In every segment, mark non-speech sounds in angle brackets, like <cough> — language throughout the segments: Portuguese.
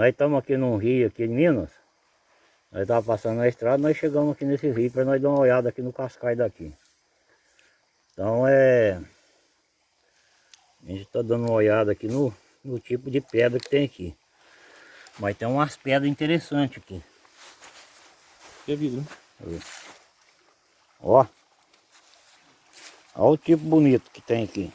Nós estamos aqui num rio aqui em Minas. Nós estávamos passando na estrada, nós chegamos aqui nesse rio para nós dar uma olhada aqui no cascai daqui. Então é... A gente está dando uma olhada aqui no, no tipo de pedra que tem aqui. Mas tem umas pedras interessantes aqui. Que é vidro, né? Ó. Olha o tipo bonito que tem aqui.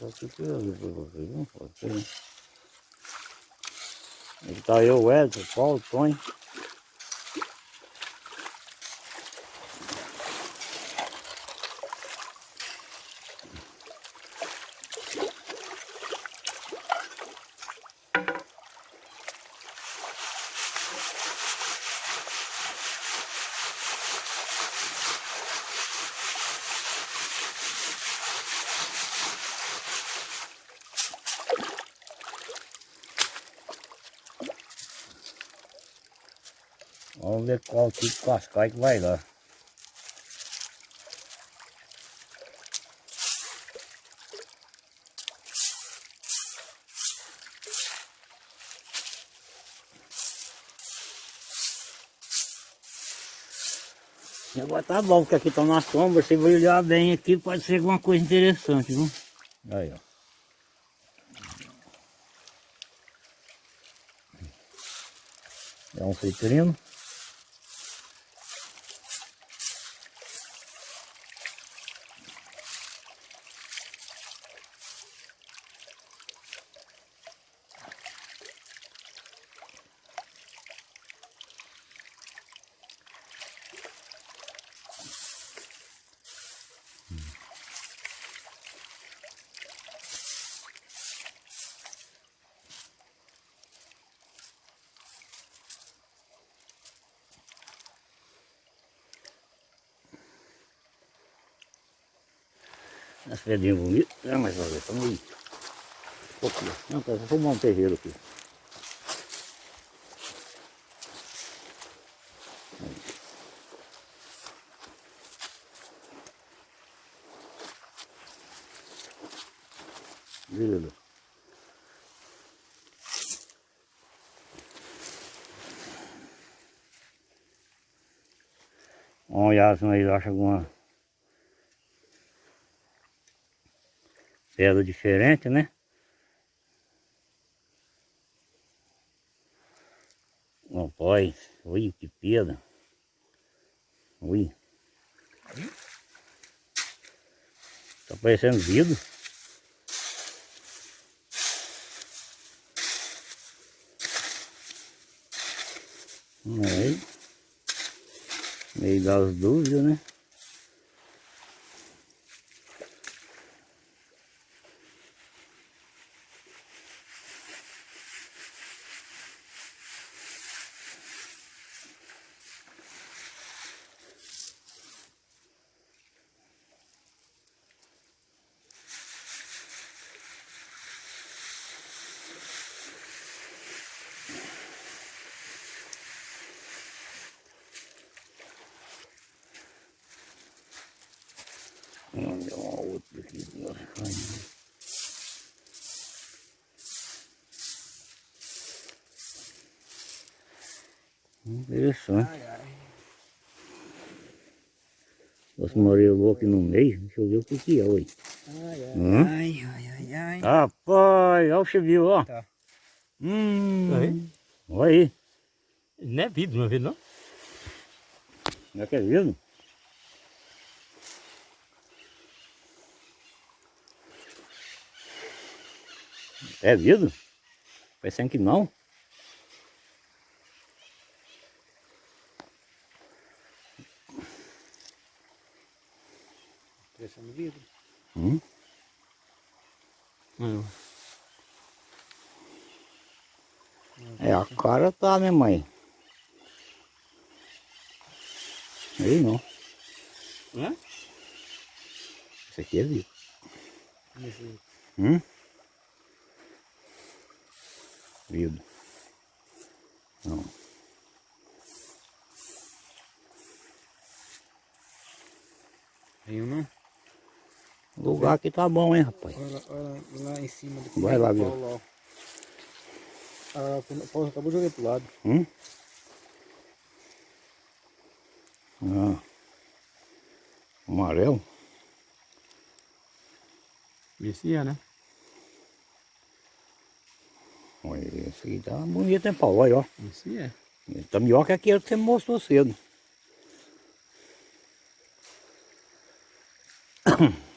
Só pra ver pra vocês, não pode ser. Aqui tá eu, Edson, o Paulo, o Tony. Vamos ver qual tipo de cascai que vai dar. Agora tá bom, porque aqui está na sombra, se olhar bem aqui pode ser alguma coisa interessante, viu? Aí, ó. É um citrino. As pedrinhas bonitas. É, mas olha, estamos aí. Aqui, não, tá, vou formar um terreiro aqui. Vamos olhar se nós achamos alguma pedra diferente, né? Rapaz, ui, que pedra. Ui. Tá parecendo vidro. Aí. Meio das dúvidas, né? Olha uma outra aqui. Interessante. Ai, ai. Nossa, morei aqui no meio. Deixa eu ver o que que é, oi. Ai, ai, hum? ai, ai, ai. Rapaz, olha o chevio, ó. Tá. Hum. Aí. Olha aí. Não é vidro, não é vidro, não? Não é que é vidro? É vidro? Parecendo que não. Parecendo vidro. Hum? Não. É, a cara tá, né, mãe? Aí não. Hã? Esse aqui é. Esse... Hum? vidro. Não. Nenhum não? O lugar aqui tá bom, hein, rapaz? Olha lá, olha lá, em cima do Vai lá, viu? Paulo, ó. Ah, acabou de jogar pro lado. Hum? Ah. Amarelo? Esse é, né? Olha, esse aqui tá bonito, hein, Paulo? Olha, ó. Esse é. Tá melhor que aquele que você me mostrou cedo. <clears throat>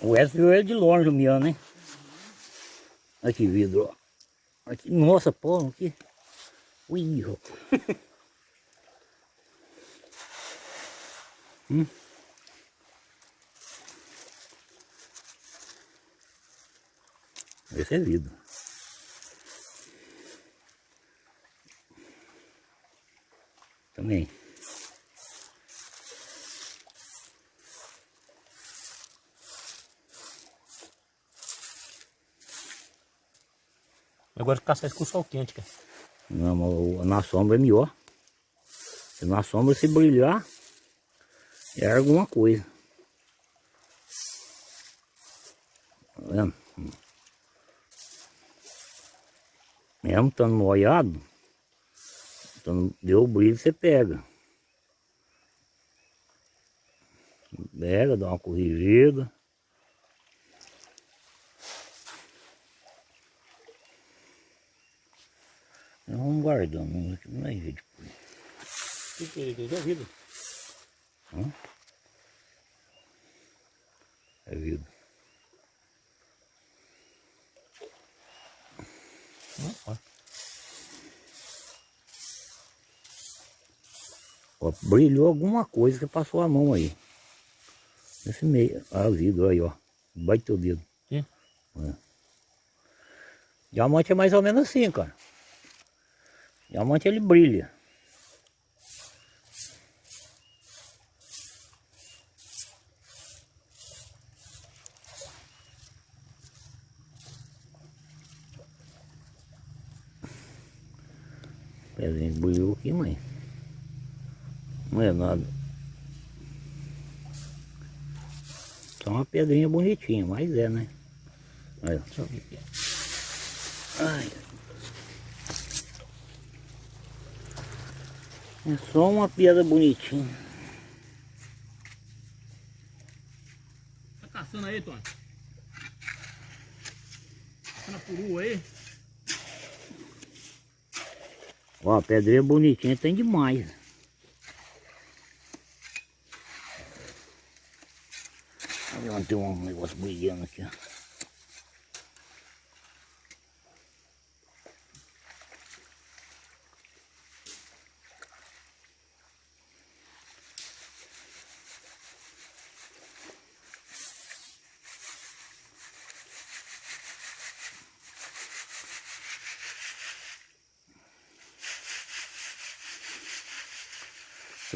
O Edson viu ele de longe, o Miano, hein? Aqui, vidro, ó. Aqui, nossa, pô, aqui. Ui, rapaz. <laughs> hum? Esse é vidro. Também. Agora caçar isso com sol quente, cara. Não, mas o- na sombra é melhor. Se na sombra se brilhar, é alguma coisa. Tá vendo? Mesmo estando molhado, então deu o brilho, você pega. Pega, dá uma corrigida. Nós vamos guardando, não é jeito. O que é isso? É vidro. É vidro. Ó. Brilhou alguma coisa que passou a mão aí. Nesse meio. Ah, vidro aí, ó. Bate teu dedo. Sim. É. Diamante é mais ou menos assim, cara. Diamante ele brilha. Pedrinha brilhou aqui, mãe. Não é nada. Só uma pedrinha bonitinha, mas é, né? Aí, ó. Deixa eu ver aqui. Ai. É só uma pedra bonitinha. Tá caçando aí, Tony? Caçando a perua aí? Ó, a pedrinha bonitinha tem demais. Onde tem um negócio brilhando aqui, ó.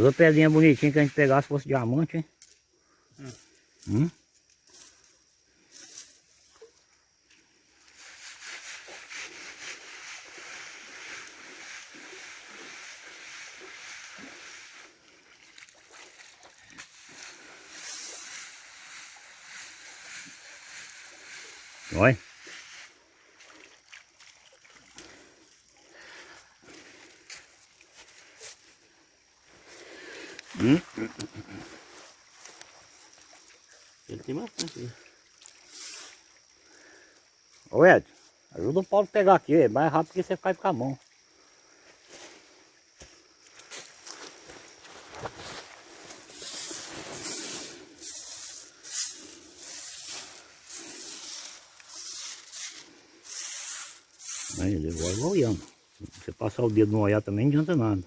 Toda pedrinha bonitinha que a gente pegasse fosse diamante, hein? Hum? Ele tem bastante aí. Ô Ed, a pegar aqui, é mais rápido que você cai com a mão. Aí ele vai olhando. Se você passar o dedo no olhar também não adianta nada.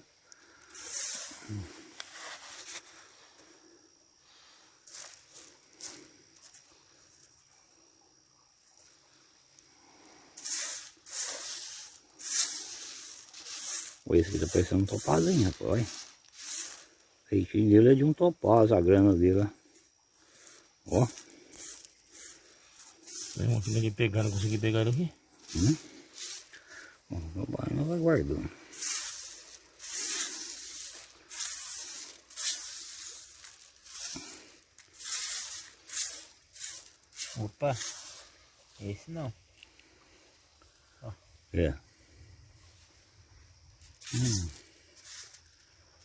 esse tá parecendo é um topazinho, rapaz. O feitinho dele é de um topaz, a grana dele, ó. Tem um aqui pegar, não consegui pegar ele aqui. Hum? Bom, meu pai não vai guardando. Opa, esse não. Ó. É.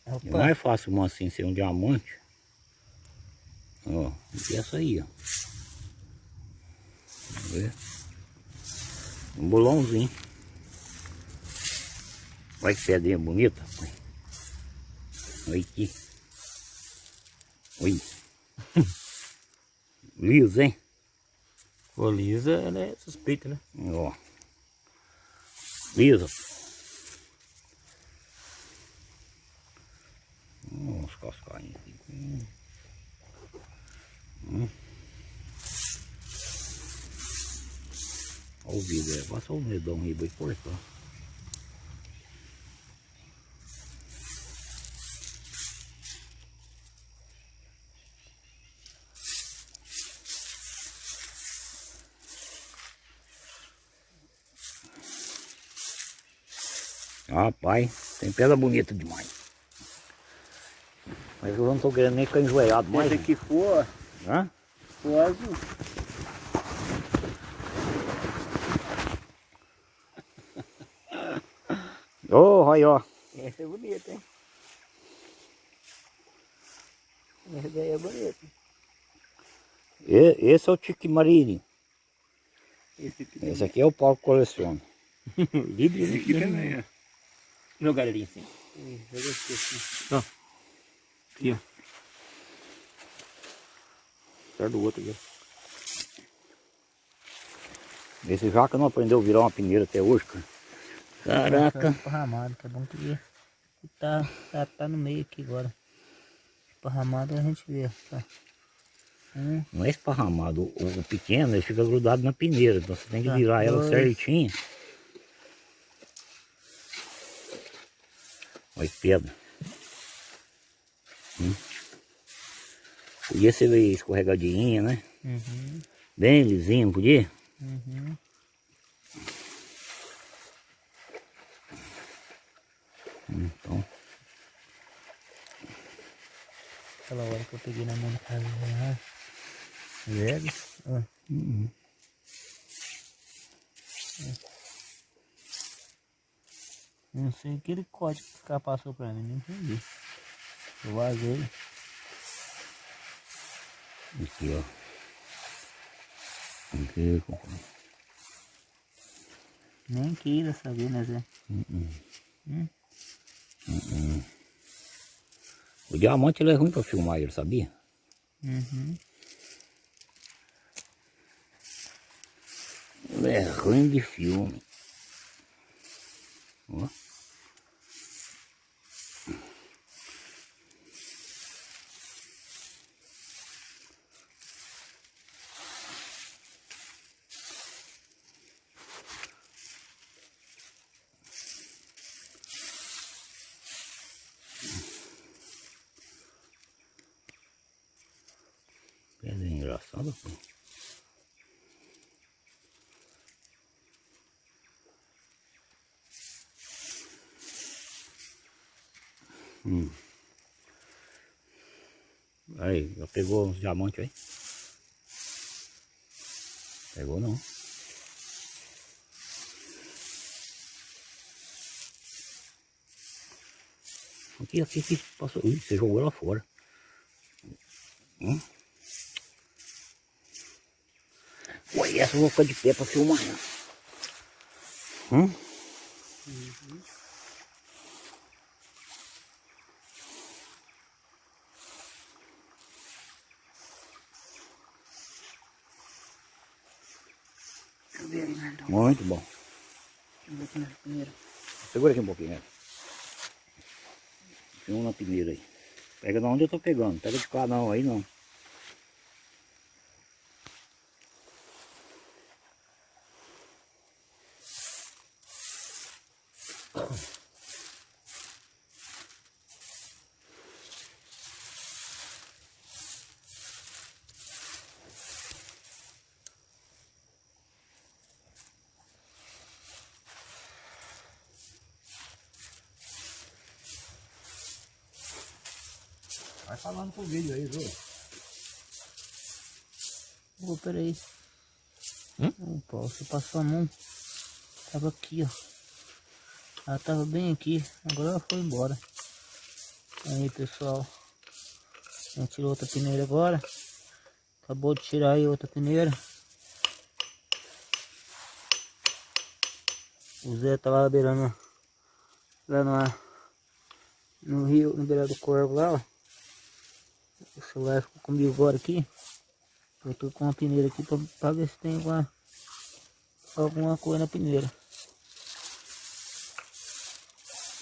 É Opa. mais fácil uma assim ser um diamante. Ó, e essa aí, ó. Vamos ver. Um bolãozinho. Olha que pedrinha bonita. Olha aqui. Olha. <laughs> Liso, hein? Pô, lisa, ela é suspeita, né? Ó. Lisa. Uns cascainhos aqui. Hum. Olha o vidro, é. Passa o medão aí, vai cortar. Rapaz, tem pedra bonita demais. Mas eu não tô querendo nem ficar enjoelhado mais. Esse aqui for, Hã? for azul. Ô, aí, ó. Esse é bonito, hein? Esse daí é bonito. E- Esse é o Tique Marini. Esse aqui, Esse aqui é o Paulo que coleciona. Vidro, <laughs> esse aqui também é. Jogar ali assim. Joga aqui assim. Ó. Aqui, ó. Perto do outro aqui. Esse jaca não aprendeu a virar uma peneira até hoje, cara. Caraca. Esparramado, tá bom que ele tá, tá, tá no meio aqui agora. Esparramado a gente vê, tá? Um, Não é esparramado. O, o pequeno ele fica grudado na peneira. Então você tem que Tá, virar ela dois. certinho. Olha que pedra. Hum. Podia ser meio escorregadinha, né? uhum, Bem lisinho, podia? uhum. Então, Aquela hora que eu peguei na mão do cara, né? Velho. Ó. uhum. Não sei aquele código que o cara passou pra mim, não entendi. Eu vazei. aqui ó. Aqui, compadre. Nem queira saber, né, Zé? O diamante ele é ruim pra filmar ele, sabia? Uhum. Ele é ruim de filme. Ó. Pedra engraçada, pô. Hum. Aí, já pegou uns diamantes aí? Pegou não. Aqui, aqui, aqui, passou. Ih, você jogou lá fora. Hum? Ué, essa eu vou ficar de pé pra filmar. né? Hum? Eu ver. Muito bom. Primeira. Segura aqui um pouquinho, né? Tem um na peneira aí. Pega de onde eu tô pegando. Pega de cá não, aí não. Vai falando pro vídeo aí, viu? Ô, peraí. Ô, Paulo, você passou a mão. Tava aqui, ó. Ela tava bem aqui. Agora ela foi embora. Aí, pessoal. A gente tirou outra peneira agora. Acabou de tirar aí outra peneira. O Zé tá lá beirando. Lá no, no rio, no beirado do corvo lá, ó. O celular ficou comigo agora aqui. Eu tô com uma peneira aqui pra, pra ver se tem alguma, alguma coisa na peneira.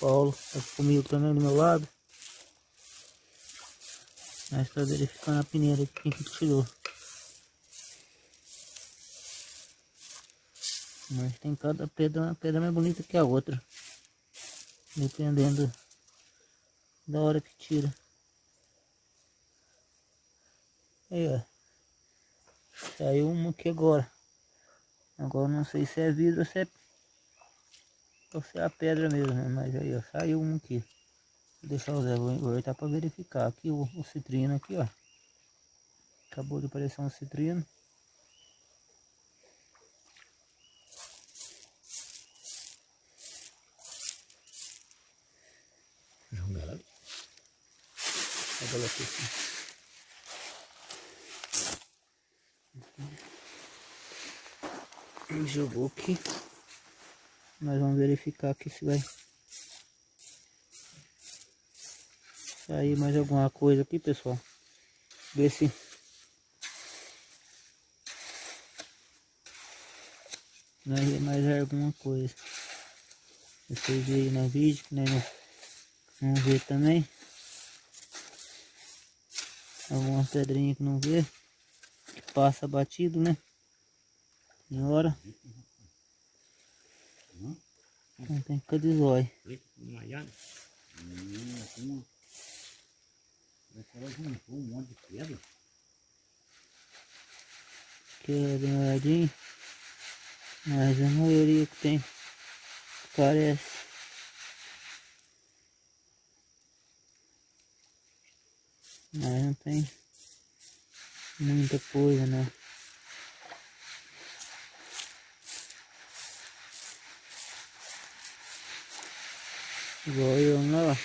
Paulo tá comigo também do meu lado. Nós tá verificando a peneira que tirou. Mas tem cada pedra, uma pedra mais bonita que a outra. Dependendo da hora que tira. Aí, ó. Saiu uma aqui agora. Agora não sei se é vidro ou se é, ou se é a pedra mesmo, né? Mas aí, ó, saiu um aqui. Vou deixar o Zé, vou aproveitar para verificar. Aqui o, o citrino aqui, ó. Acabou de aparecer um citrino. Joga ela ali. Joga ela aqui, assim. Ele Jogou aqui. Nós vamos verificar aqui se vai sair mais alguma coisa aqui, pessoal. Ver se nós mais alguma coisa. Vocês veem no vídeo, que nós não, não vê também. Algumas pedrinhas que não vê. Que passa batido, né? Em hora. Não tem que de zóio. Hum, ela juntou um monte de pedra. Que bem olhadinho. Mas a maioria que tem parece. Mas não tem muita coisa não. Igual eu lá, ó.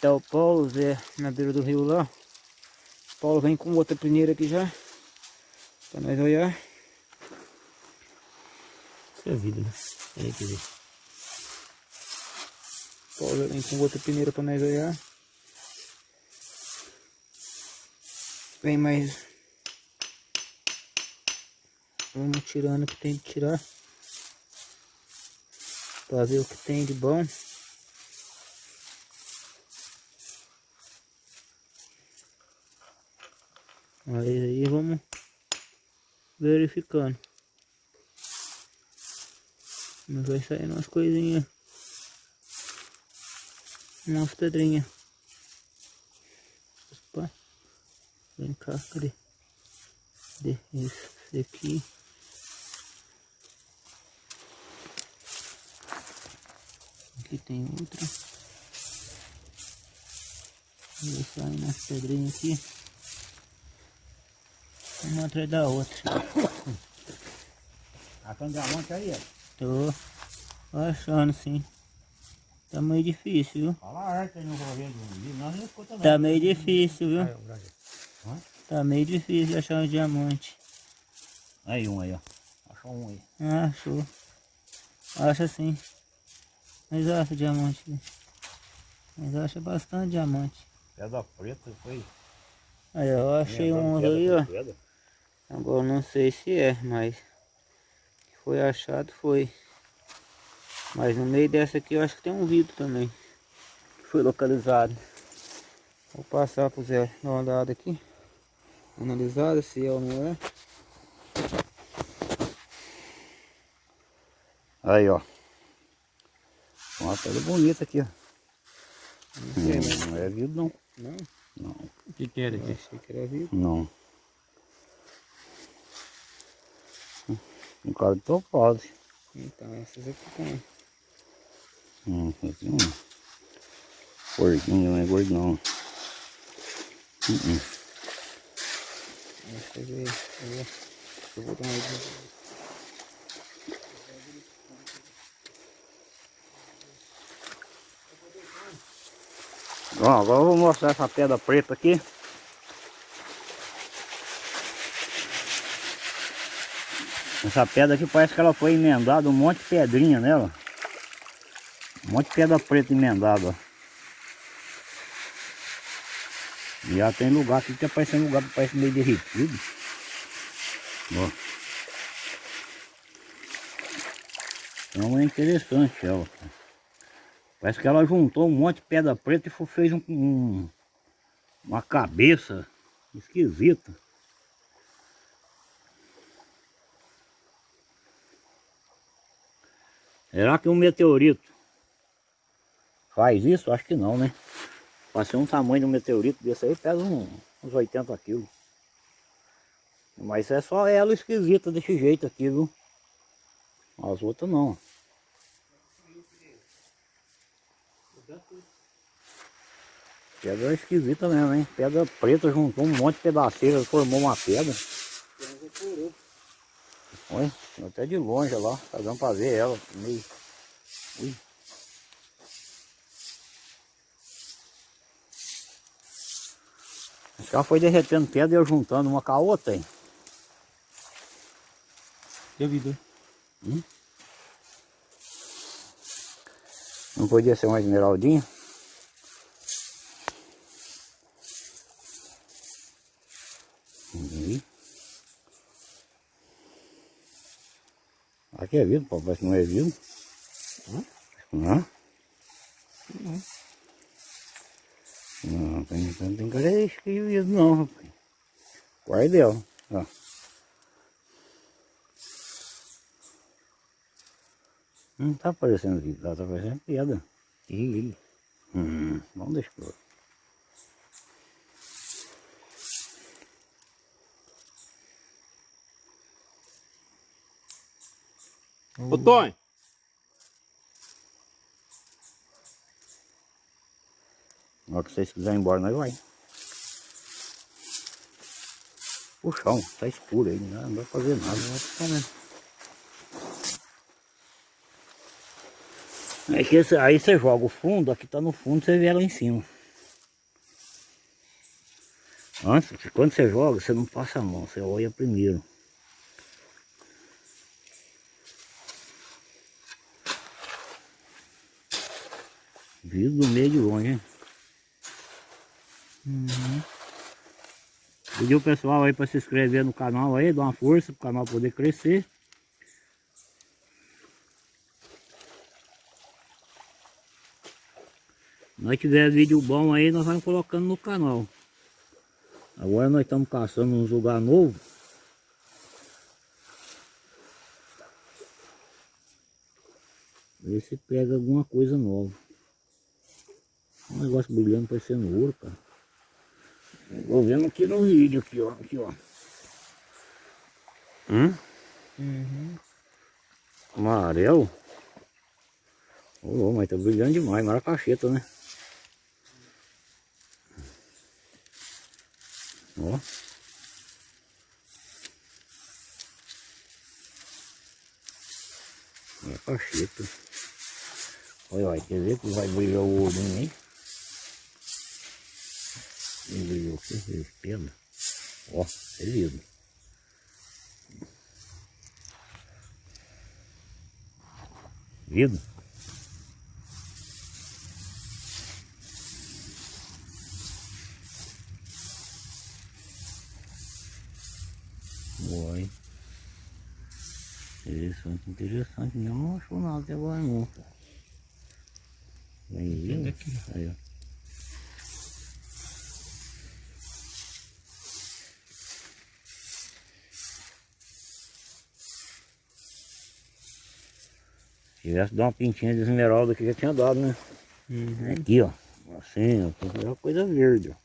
Tá o Paulo, Zé, na beira do rio lá. O Paulo vem com outra peneira aqui já. Pra nós olhar. Isso é vida, né? Que ver. O Paulo vem com outra peneira pra nós olhar. Vem mais. Vamos tirando o que tem que tirar. Pra ver o que tem de bom. Aí, aí vamos verificando. Mas vai sair umas coisinhas. Umas pedrinhas. Opa. Vem cá, cadê? Cadê? Esse aqui. Aqui tem outra. Vai sair umas pedrinhas aqui. Uma atrás da outra. <coughs> Achando diamante aí, ó. Tô achando sim. Tá meio difícil, viu? Fala arte aí no nós não. Tá meio difícil, viu? Aí. Tá meio difícil de achar um diamante. Aí um aí, ó. Achou um aí. Ah, achou. Acha sim. Mas acha diamante. Mas acha bastante diamante. Pedra preta foi. Aí, ó, eu achei um aí, ó. pedra. Agora não sei se é, mas foi achado, foi. Mas no meio dessa aqui eu acho que tem um vidro também. que Foi localizado. Vou passar pro Zé dar uma olhada aqui. Analisada se é ou não é. Aí, ó. Uma pedra bonita aqui, ó. Não sei, mas Não é vidro não. não. Não. O que que era Eu aqui? achei que era vidro. Não. Um cara de topado. Então essas aqui tem. Hum, aqui um porquinho, não é gordo não. Hum, hum. Deixa eu ver. Deixa eu ver. Eu vou botar aí. Ó, agora eu vou mostrar essa pedra preta aqui. Essa pedra aqui parece que ela foi emendada, um monte de pedrinha nela. Um monte de pedra preta emendada. E já tem lugar aqui que tá parecendo lugar que parece meio derretido. Ó. Então é interessante ela. Parece que ela juntou um monte de pedra preta e fez um, um- uma cabeça esquisita. Será que um meteorito faz isso? Acho que não, né? Para ser um tamanho de um meteorito desse aí, pesa um- uns 80 quilos. Mas é só ela esquisita desse jeito aqui, viu? As outras não. Pedra esquisita mesmo, hein? Pedra preta juntou um monte de pedaceira, formou uma pedra. Olha, até de longe lá, tá dando pra ver ela. Meio... Ui. Ela foi derretendo pedra e eu juntando uma com a outra, hein? E a vida? Não podia ser uma esmeraldinha? Aí. Aqui é vidro, que não é vidro. Não? Não, tem, tem, tem cara de vidro não. Qual é dela? Ó. Não tá aparecendo vidro, tá aparecendo pedra. Ih, Hum, vamos deixar. Ô, Tonho! Na hora que vocês quiserem ir embora, nós vai. O chão tá escuro aí, não dá- não pra fazer nada. Tá vendo? É que esse- aí você joga o fundo, aqui tá no fundo, você vê ela em cima. Antes, quando você joga, você não passa a mão, você olha primeiro. Vindo do meio de longe, hein? Pedir o pessoal aí para se inscrever no canal aí, dar uma força pro canal poder crescer. nós tiver vídeo bom aí, nós vamos colocando no canal. Agora nós estamos caçando uns lugar novo. Ver se pega alguma coisa nova. Um negócio brilhando parecendo ouro, cara. Vou vendo aqui no vídeo, aqui ó, aqui ó. Hum? Uhum. Amarelo? Ô, mas tá brilhando demais, maracacheta, né? Ó. Maracacheta. Olha, olha, quer ver que vai brilhar o olho em Não brilhou aqui, veio pena. Ó, é lindo. Vido? Oi. Interessante, interessante. Não achou nada até agora não. Vem vindo. aqui. Aí, ó. Tivesse dado uma pintinha de esmeralda aqui, já tinha dado, né? Uhum. Aqui, ó. Assim, ó. Tem que coisa verde, ó.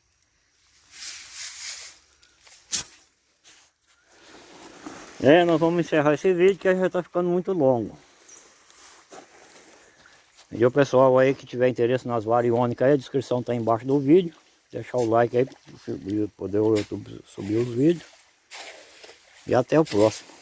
É, nós vamos encerrar esse vídeo que já está ficando muito longo. E o pessoal aí que tiver interesse nas variônicas aí, a descrição está embaixo do vídeo. Deixar o like aí para poder o YouTube subir os vídeos. E até o próximo.